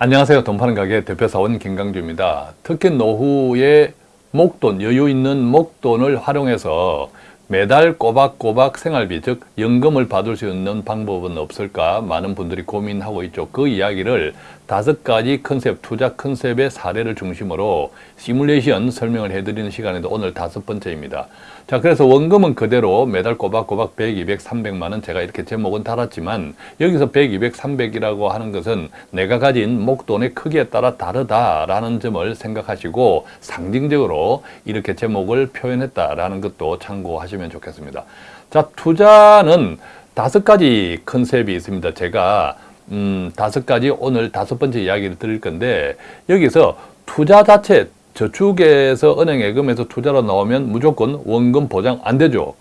안녕하세요. 돈 파는 가게 대표사원 김강주입니다. 특히 노후에 목돈, 여유 있는 목돈을 활용해서 매달 꼬박꼬박 생활비, 즉 연금을 받을 수 있는 방법은 없을까 많은 분들이 고민하고 있죠. 그 이야기를 다섯 가지 컨셉, 투자 컨셉의 사례를 중심으로 시뮬레이션 설명을 해드리는 시간에도 오늘 다섯 번째입니다. 자, 그래서 원금은 그대로 매달 꼬박꼬박 100, 200, 300만 원 제가 이렇게 제목은 달았지만 여기서 100, 200, 300이라고 하는 것은 내가 가진 목돈의 크기에 따라 다르다라는 점을 생각하시고 상징적으로 이렇게 제목을 표현했다라는 것도 참고하시면 좋겠습니다. 자, 투자는 다섯 가지 컨셉이 있습니다. 제가 음, 다섯 가지 오늘 다섯 번째 이야기를 드릴 건데 여기서 투자 자체 저축에서 은행 예금에서 투자로 나오면 무조건 원금 보장 안 되죠.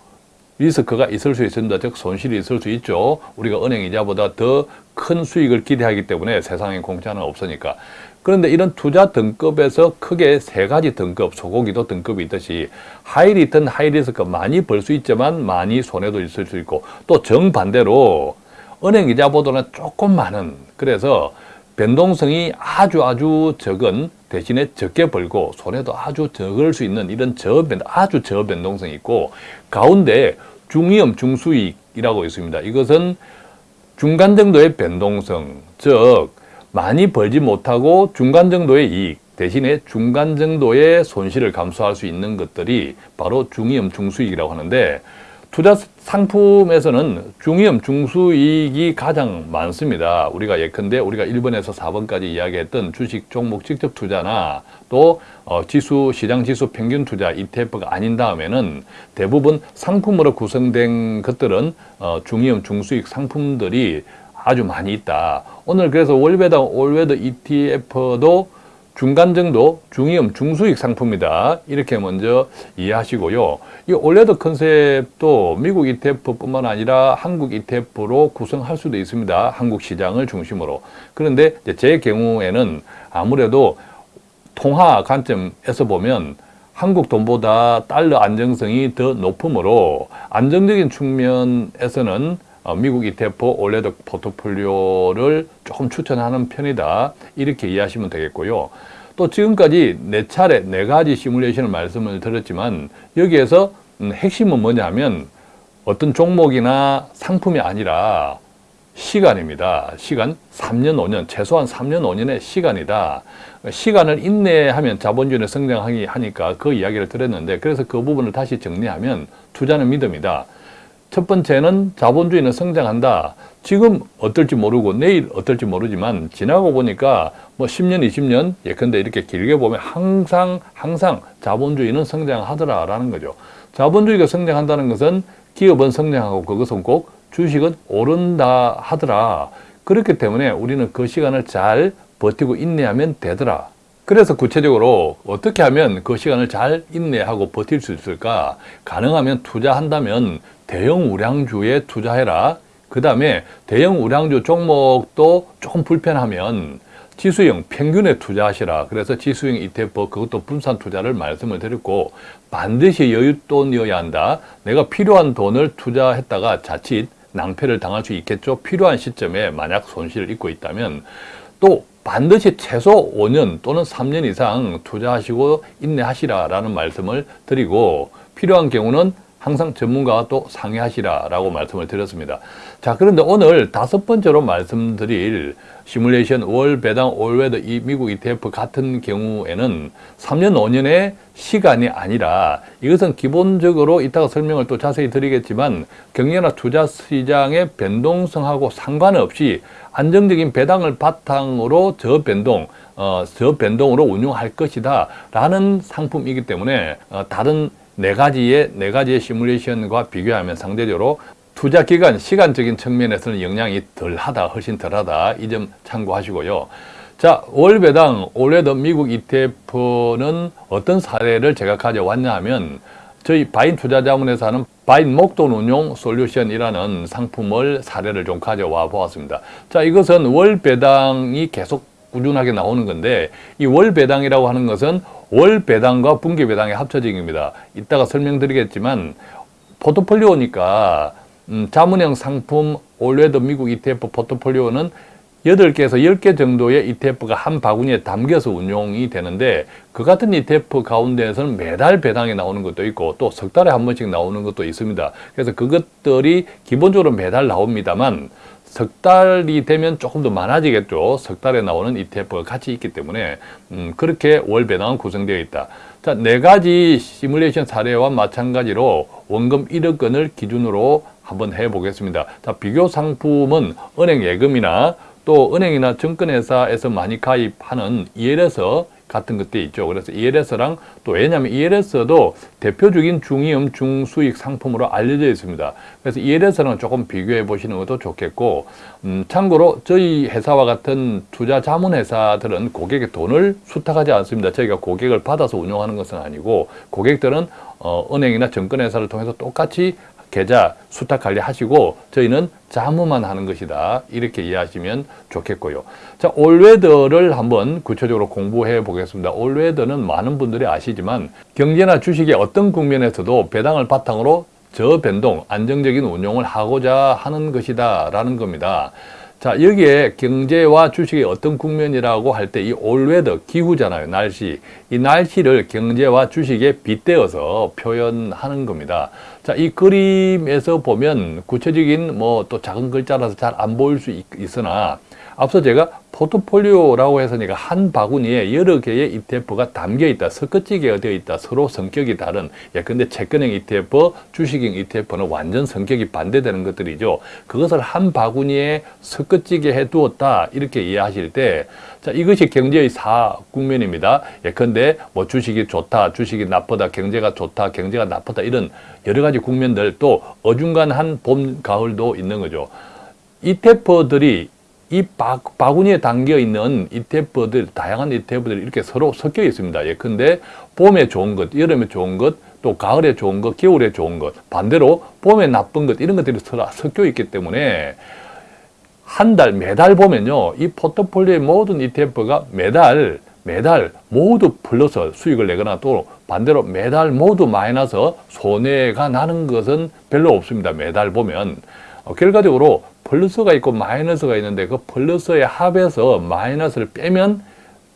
리스크가 있을 수 있습니다. 즉 손실이 있을 수 있죠. 우리가 은행 이자보다 더 큰 수익을 기대하기 때문에 세상에 공짜는 없으니까. 그런데 이런 투자 등급에서 크게 세 가지 등급, 소고기도 등급이 있듯이 high return, high risk 많이 벌 수 있지만 많이 손해도 있을 수 있고 또 정반대로 은행 이자보다는 조금 많은 그래서 변동성이 아주 아주 적은 대신에 적게 벌고 손해도 아주 적을 수 있는 이런 저변, 아주 저변동성이 있고 가운데 중위험, 중수익이라고 있습니다. 이것은 중간 정도의 변동성, 즉 많이 벌지 못하고 중간 정도의 이익 대신에 중간 정도의 손실을 감수할 수 있는 것들이 바로 중위험, 중수익이라고 하는데 투자 상품에서는 중위험, 중수이익이 가장 많습니다. 우리가 예컨대 우리가 1번에서 4번까지 이야기했던 주식 종목 직접 투자나 또 어, 지수, 시장 지수 평균 투자 ETF가 아닌 다음에는 대부분 상품으로 구성된 것들은 어, 중위험, 중수익 상품들이 아주 많이 있다. 오늘 그래서 월베다 올웨더 ETF도 중간 정도 중위험 중수익 상품이다. 이렇게 먼저 이해하시고요. 이 올레드 컨셉도 미국 ETF뿐만 아니라 한국 ETF로 구성할 수도 있습니다. 한국 시장을 중심으로. 그런데 제 경우에는 아무래도 통화 관점에서 보면 한국 돈보다 달러 안정성이 더 높으므로 안정적인 측면에서는 어, 미국 ETF 올레드 포트폴리오를 조금 추천하는 편이다. 이렇게 이해하시면 되겠고요. 또 지금까지 네 차례 네 가지 시뮬레이션을 말씀을 드렸지만 여기에서 음, 핵심은 뭐냐면 어떤 종목이나 상품이 아니라 시간입니다. 시간 3년, 5년, 최소한 3년, 5년의 시간이다. 시간을 인내하면 자본주의는 성장하기 하니까 그 이야기를 드렸는데 그래서 그 부분을 다시 정리하면 투자는 믿음이다. 첫 번째는 자본주의는 성장한다. 지금 어떨지 모르고 내일 어떨지 모르지만 지나고 보니까 뭐 10년, 20년 예컨대 이렇게 길게 보면 항상 항상 자본주의는 성장하더라라는 거죠. 자본주의가 성장한다는 것은 기업은 성장하고 그것은 꼭 주식은 오른다 하더라. 그렇기 때문에 우리는 그 시간을 잘 버티고 인내하면 되더라. 그래서 구체적으로 어떻게 하면 그 시간을 잘 인내하고 버틸 수 있을까? 가능하면 투자한다면 대형 우량주에 투자해라. 그 다음에 대형 우량주 종목도 조금 불편하면 지수형 평균에 투자하시라. 그래서 지수형 ETF 그것도 분산 투자를 말씀을 드렸고 반드시 여윳돈이어야 한다. 내가 필요한 돈을 투자했다가 자칫 낭패를 당할 수 있겠죠. 필요한 시점에 만약 손실을 입고 있다면 또 반드시 최소 5년 또는 3년 이상 투자하시고 인내하시라라는 말씀을 드리고 필요한 경우는 항상 전문가와 또 상의하시라라고 말씀을 드렸습니다. 자, 그런데 오늘 다섯 번째로 말씀드릴 시뮬레이션 월 배당 올웨더 이 미국 ETF 같은 경우에는 3년, 5년의 시간이 아니라 이것은 기본적으로 이따가 설명을 또 자세히 드리겠지만 경제나 투자 시장의 변동성하고 상관없이 안정적인 배당을 바탕으로 저변동, 어, 저변동으로 운용할 것이다 라는 상품이기 때문에 어, 다른 네 가지의 네 가지의 시뮬레이션과 비교하면 상대적으로 투자 기간, 시간적인 측면에서는 영향이 덜하다, 훨씬 덜하다 이 점 참고하시고요. 자, 월 배당 올해도 미국 ETF는 어떤 사례를 제가 가져왔냐 하면 저희 바인 투자자문에서 하는 바인 목돈 운용 솔루션이라는 상품을 사례를 좀 가져와 보았습니다. 자, 이것은 월 배당이 계속 꾸준하게 나오는 건데 이 월 배당이라고 하는 것은 월 배당과 분기 배당의 합쳐진입니다. 이따가 설명드리겠지만 포트폴리오니까 음, 자문형 상품 올웨더 미국 ETF 포트폴리오는 8개에서 10개 정도의 ETF가 한 바구니에 담겨서 운용이 되는데 그 같은 ETF 가운데에서는 매달 배당이 나오는 것도 있고 또 석 달에 한 번씩 나오는 것도 있습니다. 그래서 그것들이 기본적으로 매달 나옵니다만 석 달이 되면 조금 더 많아지겠죠. 석 달에 나오는 ETF가 같이 있기 때문에 음, 그렇게 월 배당은 구성되어 있다. 자, 네 가지 시뮬레이션 사례와 마찬가지로 원금 1억 원을 기준으로 한번 해보겠습니다. 자, 비교 상품은 은행 예금이나 또 은행이나 증권회사에서 많이 가입하는 ELS 같은 것들이 있죠. 그래서 ELS랑 또 왜냐하면 ELS도 대표적인 중위험 중수익 상품으로 알려져 있습니다. 그래서 ELS랑 조금 비교해 보시는 것도 좋겠고 음, 참고로 저희 회사와 같은 투자 자문 회사들은 고객의 돈을 수탁하지 않습니다. 저희가 고객을 받아서 운영하는 것은 아니고 고객들은 어, 은행이나 증권회사를 통해서 똑같이 계좌 수탁 관리하시고 저희는 자문만 하는 것이다. 이렇게 이해하시면 좋겠고요. 자, All Weather를 한번 구체적으로 공부해 보겠습니다. All Weather는 많은 분들이 아시지만 경제나 주식의 어떤 국면에서도 배당을 바탕으로 저변동, 안정적인 운용을 하고자 하는 것이다 라는 겁니다. 자 여기에 경제와 주식의 어떤 국면이라고 할 때 이 All Weather 기후잖아요 날씨 이 날씨를 경제와 주식에 빗대어서 표현하는 겁니다 자 이 그림에서 보면 구체적인 뭐 또 작은 글자라서 잘 안 보일 수 있, 있으나 앞서 제가 포트폴리오라고 해서니까 한 바구니에 여러 개의 ETF가 담겨 있다, 섞어지게 되어 있다, 서로 성격이 다른. 예, 근데 채권형 ETF, 주식형 ETF는 완전 성격이 반대되는 것들이죠. 그것을 한 바구니에 섞어지게 해두었다 이렇게 이해하실 때, 자 이것이 경제의 사 국면입니다. 예컨대 뭐 주식이 좋다, 주식이 나쁘다, 경제가 좋다, 경제가 나쁘다 이런 여러 가지 국면들 또 어중간한 봄, 가을도 있는 거죠. ETF들이 이 바, 바구니에 담겨 있는 ETF들, 다양한 ETF들이 이렇게 서로 섞여 있습니다. 예컨대 봄에 좋은 것, 여름에 좋은 것, 또 가을에 좋은 것, 겨울에 좋은 것, 반대로 봄에 나쁜 것, 이런 것들이 서로 섞여 있기 때문에 한 달, 매달 보면요. 이 포트폴리오의 모든 ETF가 매달, 매달 모두 플러스 수익을 내거나 또 반대로 매달 모두 마이너스 손해가 나는 것은 별로 없습니다. 매달 보면. 어, 결과적으로 플러스가 있고 마이너스가 있는데 그 플러스의 합에서 마이너스를 빼면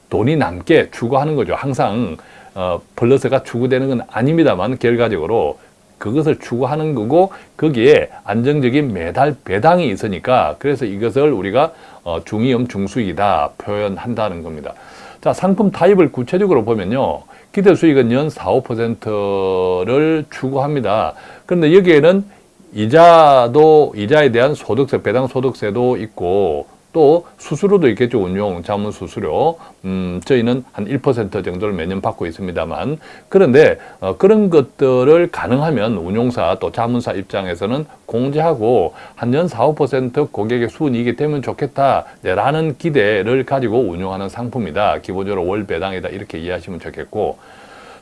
돈이 남게 추구하는 거죠. 항상 어, 플러스가 추구되는 건 아닙니다만 결과적으로 그것을 추구하는 거고 거기에 안정적인 매달 배당이 있으니까 그래서 이것을 우리가 어, 중위험 중수익이다 표현한다는 겁니다. 자 상품 타입을 구체적으로 보면요. 기대 수익은 연 4, 5%를 추구합니다. 그런데 여기에는 이자도 이자에 대한 소득세, 배당 소득세도 있고 또 수수료도 있겠죠. 운용 자문 수수료. 음, 저희는 한 1% 정도를 매년 받고 있습니다만 그런데 어, 그런 것들을 가능하면 운용사 또 자문사 입장에서는 공제하고 한 년 4, 5% 고객의 수익이 되면 좋겠다라는 기대를 가지고 운용하는 상품이다. 기본적으로 월 배당이다. 이렇게 이해하시면 좋겠고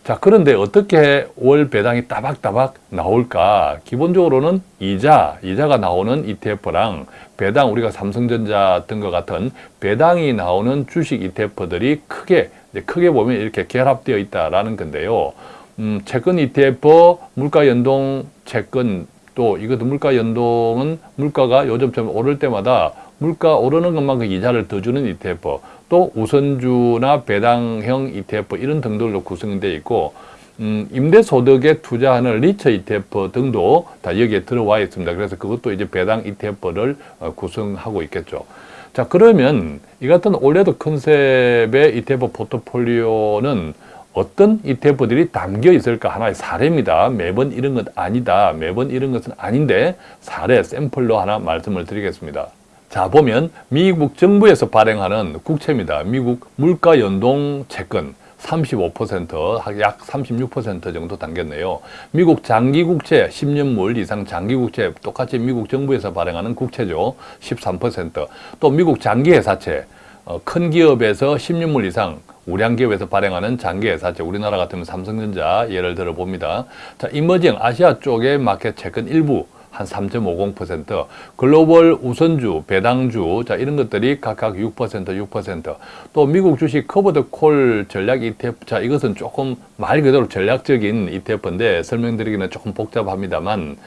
자 그런데 어떻게 월 배당이 따박따박 나올까? 기본적으로는 이자 이자가 나오는 ETF랑 배당 우리가 삼성전자 등과 같은 배당이 나오는 주식 ETF들이 크게 크게 보면 이렇게 결합되어 있다라는 건데요. 음, 채권 ETF 물가 연동 채권 또 이것도 물가 연동은 물가가 요즘처럼 오를 때마다 물가 오르는 것만큼 이자를 더 주는 ETF 또 우선주나 배당형 ETF 이런 등들로 구성되어 있고 음, 임대소득에 투자하는 리처 ETF 등도 다 여기에 들어와 있습니다. 그래서 그것도 이제 배당 ETF를 어, 구성하고 있겠죠. 자 그러면 이 같은 올해도 컨셉의 ETF 포트폴리오는 어떤 ETF들이 담겨 있을까 하나의 사례입니다. 매번 이런 것 아니다. 매번 이런 것은 아닌데 사례 샘플로 하나 말씀을 드리겠습니다. 자 보면 미국 정부에서 발행하는 국채입니다. 미국 물가 연동 채권 35%약 36% 정도 당겼네요. 미국 장기국채 10년물 이상 장기국채 똑같이 미국 정부에서 발행하는 국채죠. 13%또 미국 장기회사채 어, 큰 기업에서 10년물 이상 우량 기업에서 발행하는 장기회사채 우리나라 같으면 삼성전자 예를 들어 봅니다. 자 이머징 아시아 쪽의 마켓 채권 일부 한 3.50%, 글로벌 우선주, 배당주, 자, 이런 것들이 각각 6%, 6%, 또 미국 주식 covered call 전략 ETF, 자, 이것은 조금 말 그대로 전략적인 ETF인데 설명드리기는 조금 복잡합니다만,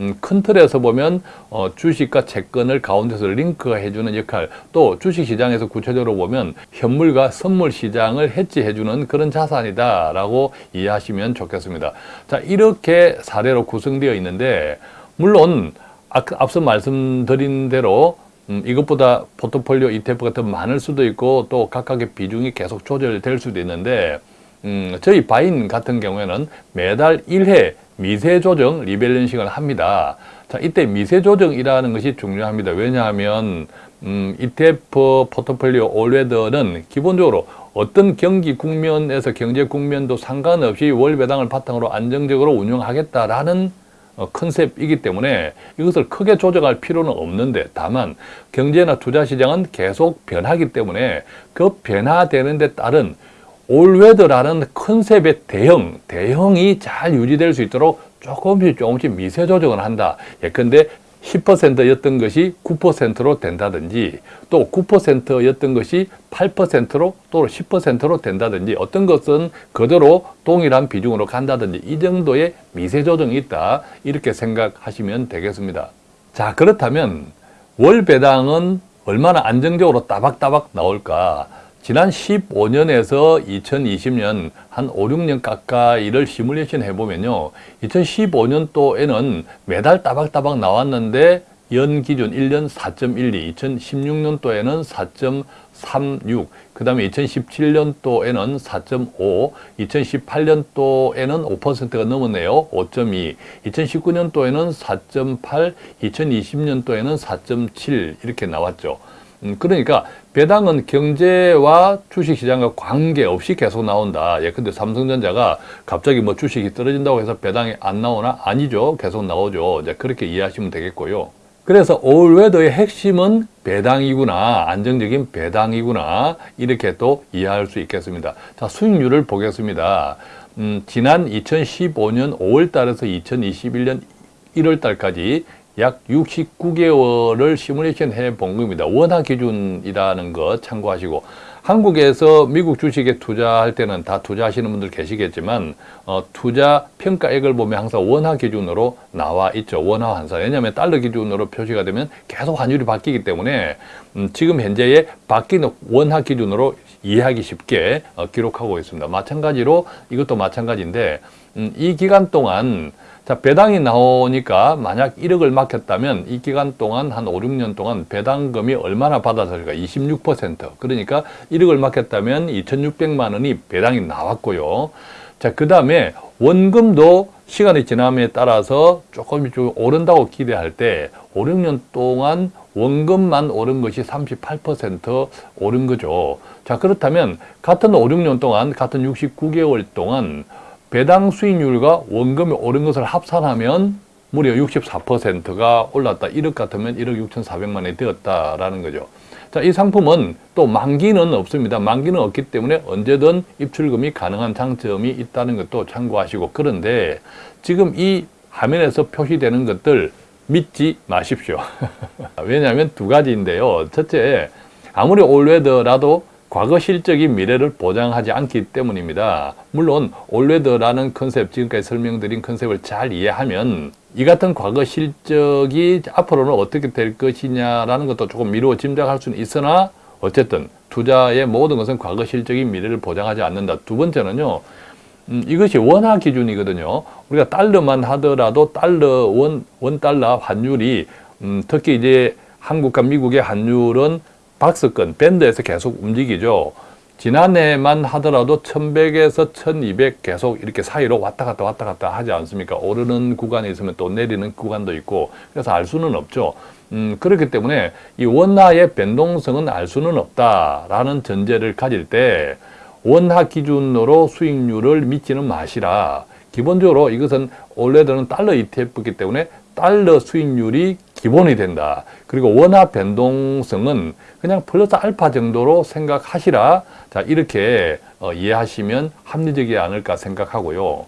음, 큰 틀에서 보면 어, 주식과 채권을 가운데서 링크해주는 역할 또 주식시장에서 구체적으로 보면 현물과 선물 시장을 헤지해주는 그런 자산이다 라고 이해하시면 좋겠습니다. 자 이렇게 사례로 구성되어 있는데 물론 앞서 말씀드린 대로 음, 이것보다 포트폴리오 ETF가 더 많을 수도 있고 또 각각의 비중이 계속 조절될 수도 있는데 음, 저희 바인 같은 경우에는 매달 1회 미세 조정 리밸런싱을 합니다. 자, 이때 미세 조정이라는 것이 중요합니다. 왜냐하면 음, ETF 포트폴리오 올웨더는 기본적으로 어떤 경기 국면에서 경제 국면도 상관없이 월 배당을 바탕으로 안정적으로 운영하겠다라는 어, 컨셉이기 때문에 이것을 크게 조정할 필요는 없는데 다만 경제나 투자 시장은 계속 변하기 때문에 그 변화되는 데 따른 올웨더라는 컨셉의 대형, 대형이 잘 유지될 수 있도록 조금씩 조금씩 미세 조정을 한다. 예컨대 10%였던 것이 9%로 된다든지 또 9%였던 것이 8%로 또 10%로 된다든지 어떤 것은 그대로 동일한 비중으로 간다든지 이 정도의 미세 조정이 있다. 이렇게 생각하시면 되겠습니다. 자 그렇다면 월 배당은 얼마나 안정적으로 따박따박 나올까 지난 15년에서 2020년 한 5, 6년 가까이를 시뮬레이션 해보면요. 2015년도에는 매달 따박따박 나왔는데 연 기준 1년 4.12, 2016년도에는 4.36, 그 다음에 2017년도에는 4.5, 2018년도에는 5%가 넘었네요. 5.2, 2019년도에는 4.8, 2020년도에는 4.7 이렇게 나왔죠. 음, 그러니까 배당은 경제와 주식시장과 관계없이 계속 나온다. 예컨대 삼성전자가 갑자기 뭐 주식이 떨어진다고 해서 배당이 안 나오나? 아니죠. 계속 나오죠. 이제 그렇게 이해하시면 되겠고요. 그래서 올웨더의 핵심은 배당이구나, 안정적인 배당이구나 이렇게 또 이해할 수 있겠습니다. 자 수익률을 보겠습니다. 음, 지난 2015년 5월 달에서 2021년 1월 달까지 약 69개월을 시뮬레이션 해본 겁니다. 원화 기준이라는 거 참고하시고 한국에서 미국 주식에 투자할 때는 다 투자하시는 분들 계시겠지만 어, 투자 평가액을 보면 항상 원화 기준으로 나와 있죠. 원화 환산. 왜냐하면 달러 기준으로 표시가 되면 계속 환율이 바뀌기 때문에 음, 지금 현재의 바뀌는 원화 기준으로 이해하기 쉽게 어, 기록하고 있습니다. 마찬가지로 이것도 마찬가지인데 음, 이 기간 동안 자, 배당이 나오니까 만약 1억을 맡겼다면 이 기간 동안 한 5, 6년 동안 배당금이 얼마나 받아들일까? 26%. 그러니까 1억을 맡겼다면 2,600만 원이 배당이 나왔고요. 자, 그 다음에 원금도 시간이 지남에 따라서 조금 좀 오른다고 기대할 때 5, 6년 동안 원금만 오른 것이 38% 오른 거죠. 자, 그렇다면 같은 5, 6년 동안, 같은 69개월 동안 배당 수익률과 원금이 오른 것을 합산하면 무려 64%가 올랐다. 1억 같으면 1억 6,400만 원이 되었다라는 거죠. 자, 이 상품은 또 만기는 없습니다. 만기는 없기 때문에 언제든 입출금이 가능한 장점이 있다는 것도 참고하시고 그런데 지금 이 화면에서 표시되는 것들 믿지 마십시오. 왜냐하면 두 가지인데요. 첫째, 아무리 올웨더라도 과거 실적이 미래를 보장하지 않기 때문입니다. 물론 올웨더라는 컨셉, 지금까지 설명드린 컨셉을 잘 이해하면 이 같은 과거 실적이 앞으로는 어떻게 될 것이냐라는 것도 조금 미루어 짐작할 수는 있으나 어쨌든 투자의 모든 것은 과거 실적이 미래를 보장하지 않는다. 두 번째는요. 음, 이것이 원화 기준이거든요. 우리가 달러만 하더라도 달러, 원, 원 달러 환율이 음, 특히 이제 한국과 미국의 환율은 박스권, 밴드에서 계속 움직이죠. 지난해만 하더라도 1100에서 1200 계속 이렇게 사이로 왔다 갔다 왔다 갔다 하지 않습니까? 오르는 구간이 있으면 또 내리는 구간도 있고 그래서 알 수는 없죠. 음, 그렇기 때문에 이 원화의 변동성은 알 수는 없다라는 전제를 가질 때 원화 기준으로 수익률을 믿지는 마시라. 기본적으로 이것은 원래는 달러 ETF이기 때문에 달러 수익률이 기본이 된다. 그리고 원화 변동성은 그냥 플러스 알파 정도로 생각하시라. 자, 이렇게 어, 이해하시면 합리적이지 않을까 생각하고요.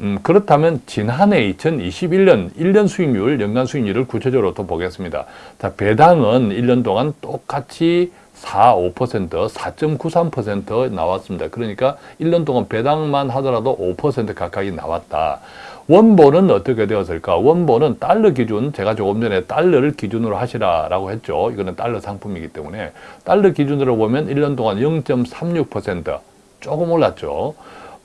음, 그렇다면 지난해 2021년 1년 수익률, 연간 수익률을 구체적으로 또 보겠습니다. 자, 배당은 1년 동안 똑같이 4, 5%, 4.93% 나왔습니다. 그러니까 1년 동안 배당만 하더라도 5% 가까이 나왔다. 원본은 어떻게 되었을까? 원본은 달러 기준, 제가 조금 전에 달러를 기준으로 하시라라고 했죠. 이거는 달러 상품이기 때문에 달러 기준으로 보면 1년 동안 0.36% 조금 올랐죠.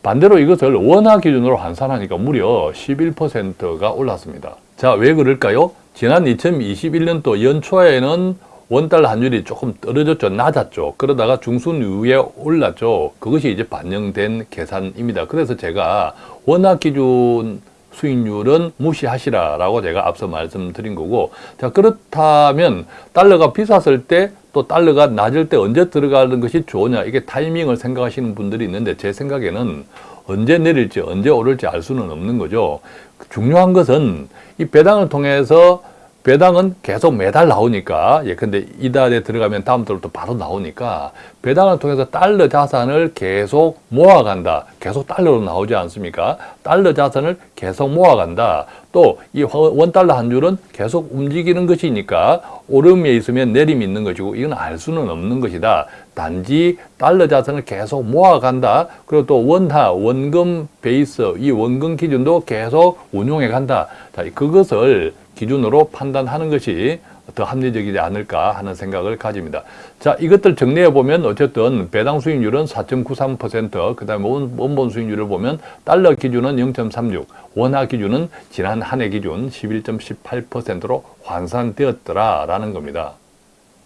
반대로 이것을 원화 기준으로 환산하니까 무려 11%가 올랐습니다. 자, 왜 그럴까요? 지난 2021년도 연초에는 원달러 환율이 조금 떨어졌죠. 낮았죠. 그러다가 중순 이후에 올랐죠. 그것이 이제 반영된 계산입니다. 그래서 제가 원화 기준 수익률은 무시하시라라고 제가 앞서 말씀드린 거고 자 그렇다면 달러가 비쌌을 때 또 달러가 낮을 때 언제 들어가는 것이 좋으냐 이게 타이밍을 생각하시는 분들이 있는데 제 생각에는 언제 내릴지 언제 오를지 알 수는 없는 거죠 중요한 것은 이 배당을 통해서 배당은 계속 매달 나오니까 예 근데 이달에 들어가면 다음 달부터 바로 나오니까 배당을 통해서 달러 자산을 계속 모아간다. 계속 달러로 나오지 않습니까? 달러 자산을 계속 모아간다. 또 이 원달러 한 줄은 계속 움직이는 것이니까 오름에 있으면 내림이 있는 것이고 이건 알 수는 없는 것이다. 단지 달러 자산을 계속 모아간다. 그리고 또 원화 원금 베이스 이 원금 기준도 계속 운용해 간다. 자 그것을 기준으로 판단하는 것이 더 합리적이지 않을까 하는 생각을 가집니다. 자, 이것들 정리해 보면 어쨌든 배당 수익률은 4.93%, 그 다음에 원본 수익률을 보면 달러 기준은 0.36, 원화 기준은 지난 한 해 기준 11.18%로 환산되었더라라는 겁니다.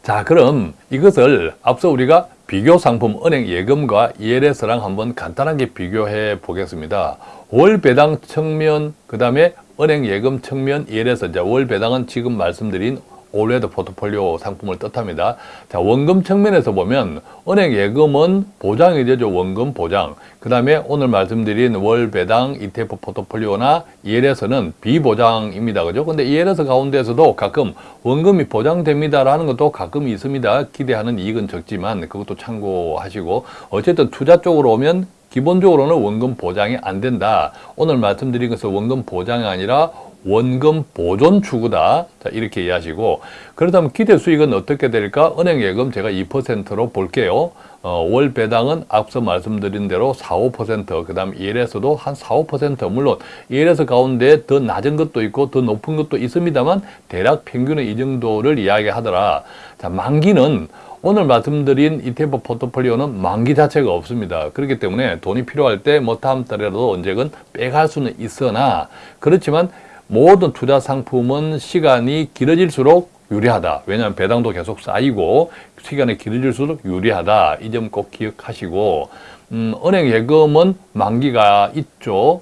자, 그럼 이것을 앞서 우리가 비교 상품 은행 예금과 ELS랑 한번 간단하게 비교해 보겠습니다. 월 배당 측면, 그 다음에 은행 예금 측면 ELS, 이제 월 배당은 지금 말씀드린 올웨드 포트폴리오 상품을 뜻합니다. 자, 원금 측면에서 보면 은행 예금은 보장이 되죠. 원금 보장. 그 다음에 오늘 말씀드린 월 배당 ETF 포트폴리오나 ELS는 비보장입니다. 그죠? 근데 ELS 가운데서도 가끔 원금이 보장됩니다라는 것도 가끔 있습니다. 기대하는 이익은 적지만 그것도 참고하시고 어쨌든 투자 쪽으로 오면 기본적으로는 원금 보장이 안 된다. 오늘 말씀드린 것은 원금 보장이 아니라 원금 보존 추구다. 자, 이렇게 이해하시고 그렇다면 기대 수익은 어떻게 될까? 은행 예금 제가 2%로 볼게요. 어, 월 배당은 앞서 말씀드린 대로 4, 5%, 그 다음 ELS도 한 4, 5%, 물론 ELS 가운데 더 낮은 것도 있고 더 높은 것도 있습니다만 대략 평균은 이 정도를 이야기하더라. 자, 만기는 오늘 말씀드린 ETF 포트폴리오는 만기 자체가 없습니다. 그렇기 때문에 돈이 필요할 때 뭐 다음 달에라도 언제건 빼갈 수는 있으나 그렇지만 모든 투자 상품은 시간이 길어질수록 유리하다. 왜냐하면 배당도 계속 쌓이고 시간이 길어질수록 유리하다. 이 점 꼭 기억하시고 음, 은행 예금은 만기가 있죠.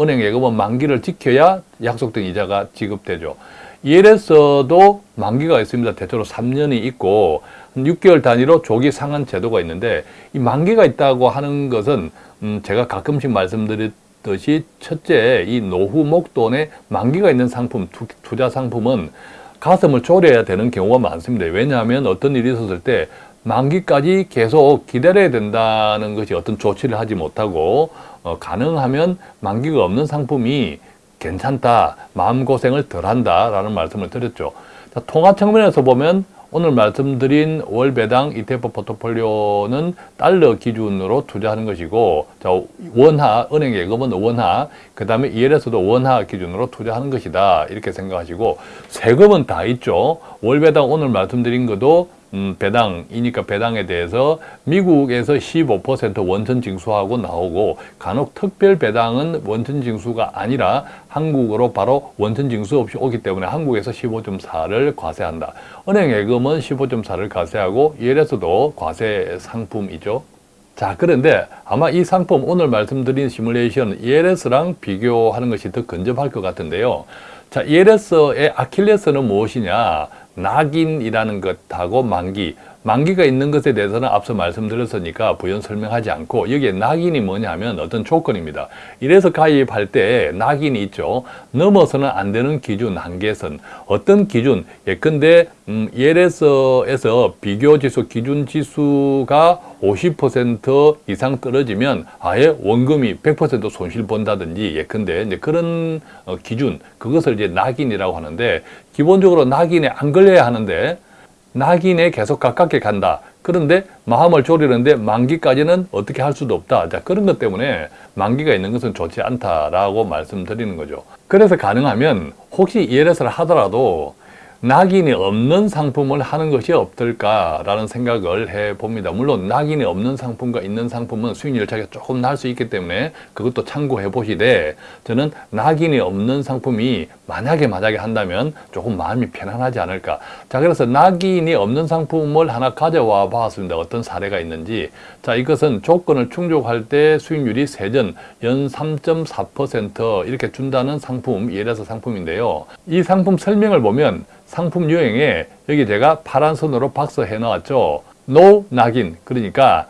은행 예금은 만기를 지켜야 약속된 이자가 지급되죠. ELS도 만기가 있습니다. 대체로 3년이 있고 6개월 단위로 조기 상환 제도가 있는데 이 만기가 있다고 하는 것은 음, 제가 가끔씩 말씀드렸 듯이 첫째 이 노후 목돈에 만기가 있는 상품 투, 자 상품은 가슴을 졸여야 되는 경우가 많습니다. 왜냐하면 어떤 일이 있었을 때 만기까지 계속 기다려야 된다는 것이 어떤 조치를 하지 못하고 어, 가능하면 만기가 없는 상품이 괜찮다, 마음고생을 덜한다 라는 말씀을 드렸죠. 자, 통화 측면에서 보면 오늘 말씀드린 월 배당 ETF 포트폴리오는 달러 기준으로 투자하는 것이고 자, 원화, 은행 예금은 원화, 그 다음에 ELS도 원화 기준으로 투자하는 것이다 이렇게 생각하시고 세금은 다 있죠. 월 배당 오늘 말씀드린 것도 음, 배당이니까 배당에 대해서 미국에서 15% 원천 징수하고 나오고 간혹 특별 배당은 원천 징수가 아니라 한국으로 바로 원천 징수 없이 오기 때문에 한국에서 15.4를 과세한다. 은행 예금은 15.4를 과세하고 ELS도 과세 상품이죠. 자 그런데 아마 이 상품 오늘 말씀드린 시뮬레이션 ELS랑 비교하는 것이 더 근접할 것 같은데요. 자 ELS의 아킬레스는 무엇이냐 낙인이라는 것하고 만기 만기가 있는 것에 대해서는 앞서 말씀드렸으니까 부연 설명하지 않고 여기에 낙인이 뭐냐면 어떤 조건입니다. 이래서 가입할 때 낙인이 있죠. 넘어서는 안 되는 기준 한계선. 어떤 기준? 예컨대 음, ELS에서 비교지수 기준지수가 50% 이상 떨어지면 아예 원금이 100% 손실 본다든지 예컨대 이제 그런 어, 기준 그것을 이제 낙인이라고 하는데 기본적으로 낙인에 안 걸려야 하는데 낙인에 계속 가깝게 간다. 그런데 마음을 졸이는데 만기까지는 어떻게 할 수도 없다. 자, 그런 것 때문에 만기가 있는 것은 좋지 않다라고 말씀드리는 거죠. 그래서 가능하면 혹시 ELS를 하더라도 낙인이 없는 상품을 하는 것이 어떨까라는 생각을 해봅니다. 물론 낙인이 없는 상품과 있는 상품은 수익률 차이가 조금 날 수 있기 때문에 그것도 참고해 보시되 저는 낙인이 없는 상품이 만약에 만약에 한다면 조금 마음이 편안하지 않을까. 자 그래서 낙인이 없는 상품을 하나 가져와 봤습니다. 어떤 사례가 있는지. 자 이것은 조건을 충족할 때 수익률이 세전 연 3.4% 이렇게 준다는 상품 예래서 상품인데요. 이 상품 설명을 보면 상품 유형에 여기 제가 파란 선으로 박스해 놓았죠. no 낙인 그러니까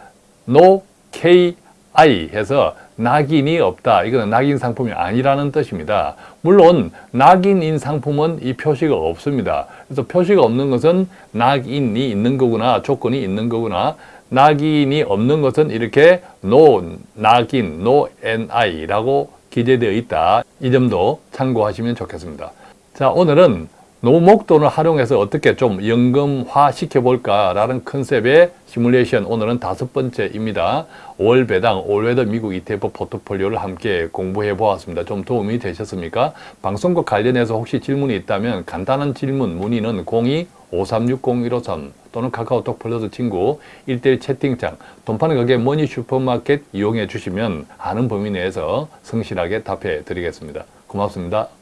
no KI 해서 낙인이 없다. 이거는 낙인 상품이 아니라는 뜻입니다. 물론 낙인인 상품은 이 표시가 없습니다. 그래서 표시가 없는 것은 낙인이 있는 거구나, 조건이 있는 거구나. 낙인이 없는 것은 이렇게 no 낙인, no NI라고 기재되어 있다. 이 점도 참고하시면 좋겠습니다. 자, 오늘은 노목돈을 활용해서 어떻게 좀 연금화 시켜볼까라는 컨셉의 시뮬레이션 오늘은 다섯 번째입니다. 월 배당, All Weather 미국 ETF 포트폴리오를 함께 공부해 보았습니다. 좀 도움이 되셨습니까? 방송과 관련해서 혹시 질문이 있다면 간단한 질문 문의는 02-5360-153 또는 카카오톡 플러스 친구 1대1 채팅창 돈 파는 가게 머니 슈퍼마켓 이용해 주시면 아는 범위 내에서 성실하게 답해 드리겠습니다. 고맙습니다.